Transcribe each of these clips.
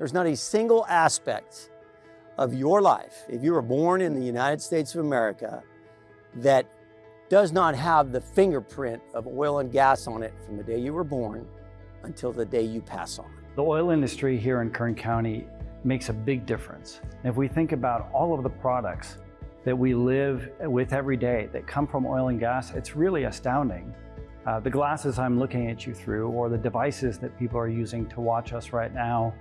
There's not a single aspect of your life, if you were born in the United States of America, that does not have the fingerprint of oil and gas on it from the day you were born until the day you pass on. The oil industry here in Kern County makes a big difference. If we think about all of the products that we live with every day that come from oil and gas, it's really astounding. Uh, the glasses I'm looking at you through or the devices that people are using to watch us right now,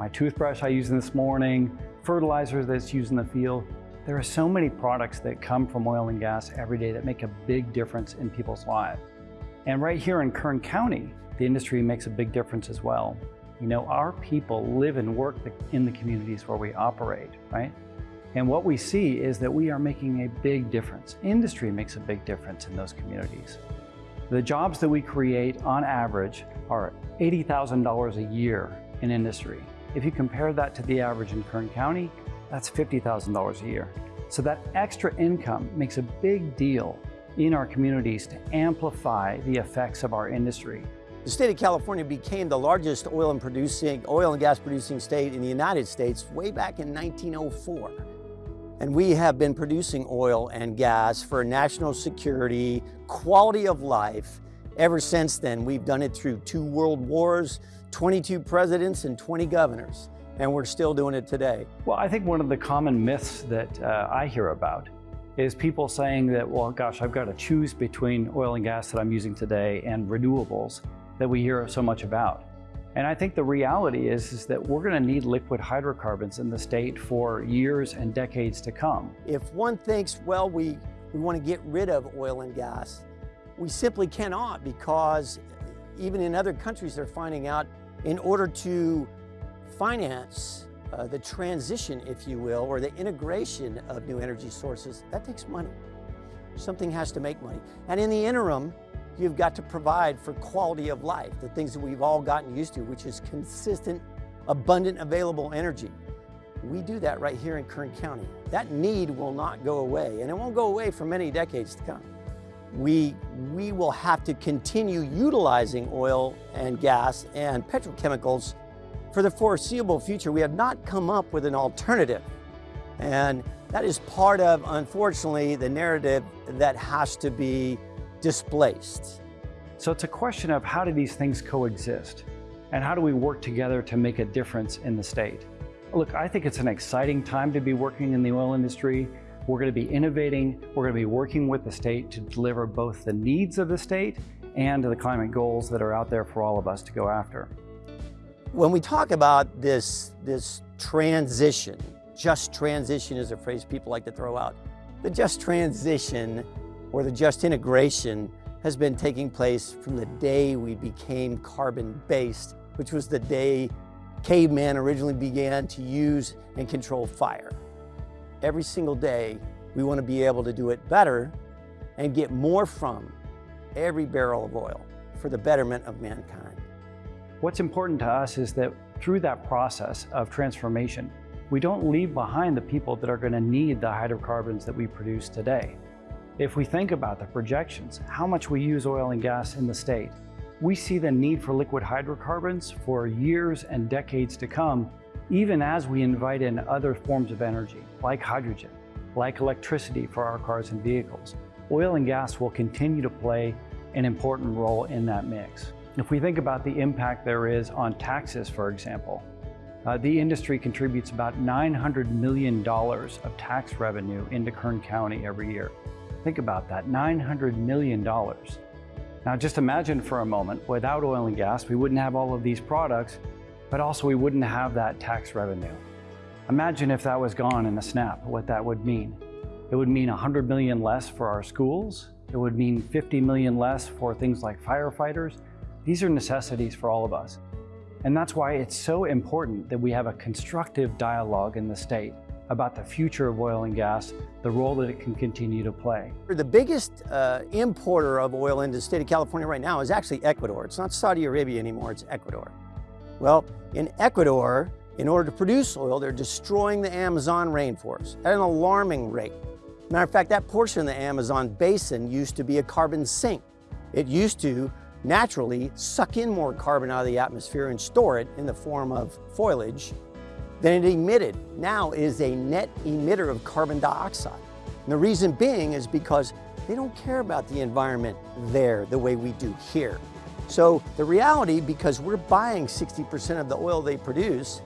my toothbrush I used this morning, fertilizer that's used in the field. There are so many products that come from oil and gas every day that make a big difference in people's lives. And right here in Kern County, the industry makes a big difference as well. You know, our people live and work in the communities where we operate, right? And what we see is that we are making a big difference. Industry makes a big difference in those communities. The jobs that we create on average are $80,000 a year in industry. If you compare that to the average in Kern County, that's $50,000 a year. So that extra income makes a big deal in our communities to amplify the effects of our industry. The state of California became the largest oil and producing, oil and gas producing state in the United States way back in 1904. And we have been producing oil and gas for national security, quality of life. Ever since then, we've done it through two world wars, 22 presidents and 20 governors, and we're still doing it today. Well, I think one of the common myths that uh, I hear about is people saying that, well, gosh, I've got to choose between oil and gas that I'm using today and renewables that we hear so much about. And I think the reality is, is that we're going to need liquid hydrocarbons in the state for years and decades to come. If one thinks, well, we, we want to get rid of oil and gas, we simply cannot because even in other countries they're finding out in order to finance uh, the transition, if you will, or the integration of new energy sources, that takes money. Something has to make money. And in the interim, You've got to provide for quality of life, the things that we've all gotten used to, which is consistent, abundant, available energy. We do that right here in Kern County. That need will not go away, and it won't go away for many decades to come. We, we will have to continue utilizing oil and gas and petrochemicals for the foreseeable future. We have not come up with an alternative. And that is part of, unfortunately, the narrative that has to be displaced. So it's a question of how do these things coexist? And how do we work together to make a difference in the state? Look, I think it's an exciting time to be working in the oil industry. We're going to be innovating. We're going to be working with the state to deliver both the needs of the state and the climate goals that are out there for all of us to go after. When we talk about this, this transition, just transition is a phrase people like to throw out. The just transition or the just integration has been taking place from the day we became carbon-based, which was the day caveman originally began to use and control fire. Every single day, we want to be able to do it better and get more from every barrel of oil for the betterment of mankind. What's important to us is that through that process of transformation, we don't leave behind the people that are going to need the hydrocarbons that we produce today. If we think about the projections, how much we use oil and gas in the state, we see the need for liquid hydrocarbons for years and decades to come, even as we invite in other forms of energy, like hydrogen, like electricity for our cars and vehicles. Oil and gas will continue to play an important role in that mix. If we think about the impact there is on taxes, for example, uh, the industry contributes about $900 million of tax revenue into Kern County every year. Think about that, $900 million. Now just imagine for a moment, without oil and gas, we wouldn't have all of these products, but also we wouldn't have that tax revenue. Imagine if that was gone in a snap, what that would mean. It would mean 100 million less for our schools. It would mean 50 million less for things like firefighters. These are necessities for all of us. And that's why it's so important that we have a constructive dialogue in the state about the future of oil and gas, the role that it can continue to play. The biggest uh, importer of oil into the state of California right now is actually Ecuador. It's not Saudi Arabia anymore, it's Ecuador. Well, in Ecuador, in order to produce oil, they're destroying the Amazon rainforest at an alarming rate. Matter of fact, that portion of the Amazon basin used to be a carbon sink. It used to naturally suck in more carbon out of the atmosphere and store it in the form of foliage than it emitted. Now it is a net emitter of carbon dioxide. And the reason being is because they don't care about the environment there the way we do here. So the reality, because we're buying 60% of the oil they produce,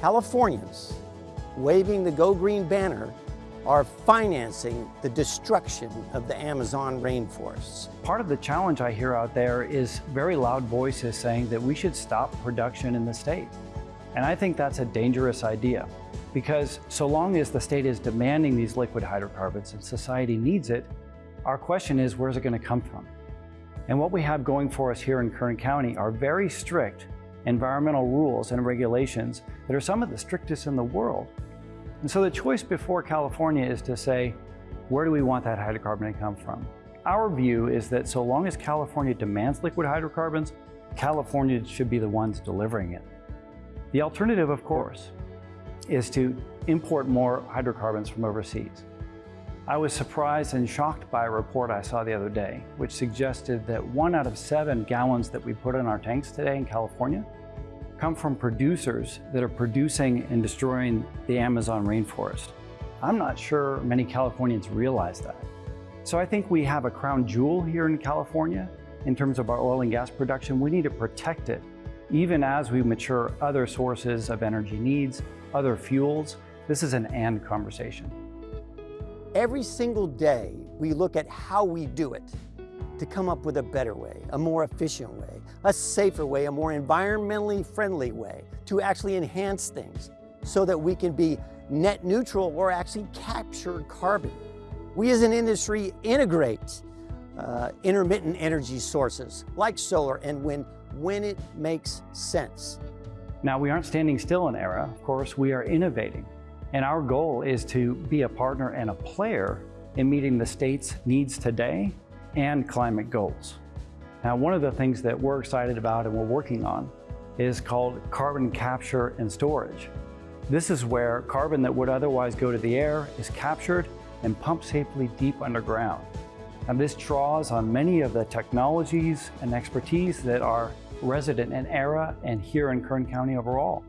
Californians waving the Go Green banner are financing the destruction of the Amazon rainforests. Part of the challenge I hear out there is very loud voices saying that we should stop production in the state. And I think that's a dangerous idea because so long as the state is demanding these liquid hydrocarbons and society needs it, our question is where's it going to come from? And what we have going for us here in Kern County are very strict environmental rules and regulations that are some of the strictest in the world. And so the choice before California is to say, where do we want that hydrocarbon to come from? Our view is that so long as California demands liquid hydrocarbons, California should be the ones delivering it. The alternative, of course, is to import more hydrocarbons from overseas. I was surprised and shocked by a report I saw the other day, which suggested that one out of seven gallons that we put in our tanks today in California come from producers that are producing and destroying the Amazon rainforest. I'm not sure many Californians realize that. So I think we have a crown jewel here in California in terms of our oil and gas production. We need to protect it even as we mature other sources of energy needs, other fuels, this is an and conversation. Every single day, we look at how we do it to come up with a better way, a more efficient way, a safer way, a more environmentally friendly way to actually enhance things so that we can be net neutral or actually capture carbon. We as an industry integrate uh, intermittent energy sources like solar and wind when it makes sense. Now, we aren't standing still in Aera. Of course, we are innovating. And our goal is to be a partner and a player in meeting the state's needs today and climate goals. Now, one of the things that we're excited about and we're working on is called carbon capture and storage. This is where carbon that would otherwise go to the air is captured and pumped safely deep underground. And this draws on many of the technologies and expertise that are resident in Aera and here in Kern County overall.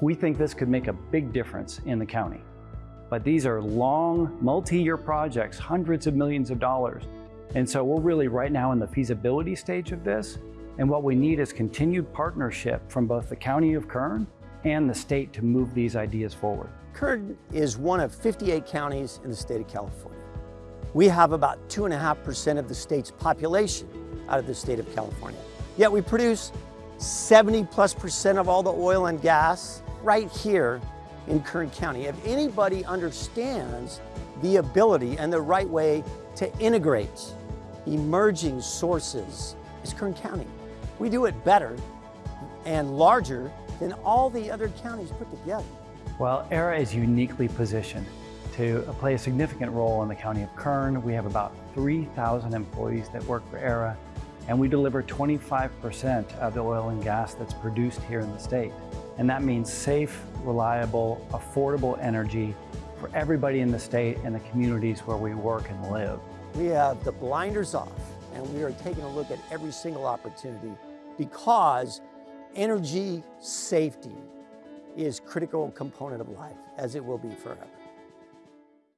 We think this could make a big difference in the county. But these are long, multi-year projects, hundreds of millions of dollars. And so we're really right now in the feasibility stage of this. And what we need is continued partnership from both the County of Kern and the state to move these ideas forward. Kern is one of 58 counties in the state of California. We have about 2.5% of the state's population out of the state of California. Yet we produce 70 plus percent of all the oil and gas right here in Kern County. If anybody understands the ability and the right way to integrate emerging sources, it's Kern County. We do it better and larger than all the other counties put together. Well, Aera is uniquely positioned to play a significant role in the county of Kern. We have about 3,000 employees that work for Aera and we deliver 25% of the oil and gas that's produced here in the state. And that means safe, reliable, affordable energy for everybody in the state and the communities where we work and live. We have the blinders off and we are taking a look at every single opportunity because energy safety is critical component of life as it will be forever.